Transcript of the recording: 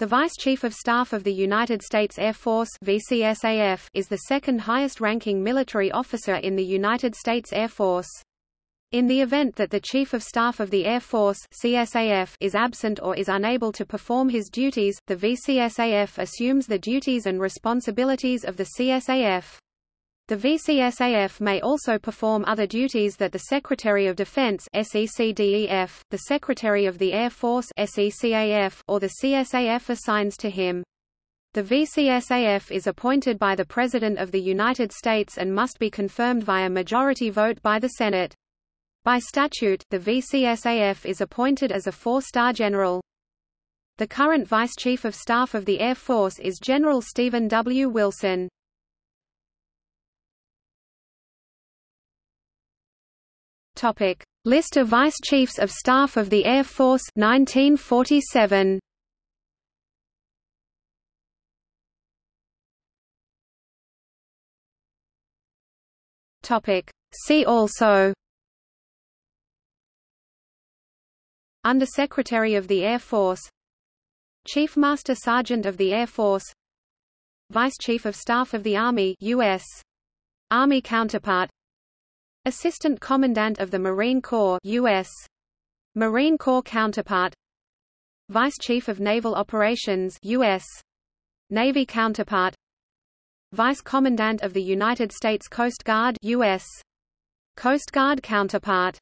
The Vice Chief of Staff of the United States Air Force VCSAF is the second highest-ranking military officer in the United States Air Force. In the event that the Chief of Staff of the Air Force CSAF is absent or is unable to perform his duties, the VCSAF assumes the duties and responsibilities of the CSAF. The VCSAF may also perform other duties that the Secretary of Defense SECDEF, the Secretary of the Air Force SECAF, or the CSAF assigns to him. The VCSAF is appointed by the President of the United States and must be confirmed via majority vote by the Senate. By statute, the VCSAF is appointed as a four-star general. The current Vice Chief of Staff of the Air Force is General Stephen W. Wilson. Topic: List of Vice Chiefs of Staff of the Air Force 1947. Topic: See also. Under Secretary of the Air Force. Chief Master Sergeant of the Air Force. Vice Chief of Staff of the Army U.S. Army counterpart Assistant Commandant of the Marine Corps U.S. Marine Corps counterpart Vice Chief of Naval Operations U.S. Navy counterpart Vice Commandant of the United States Coast Guard U.S. Coast Guard counterpart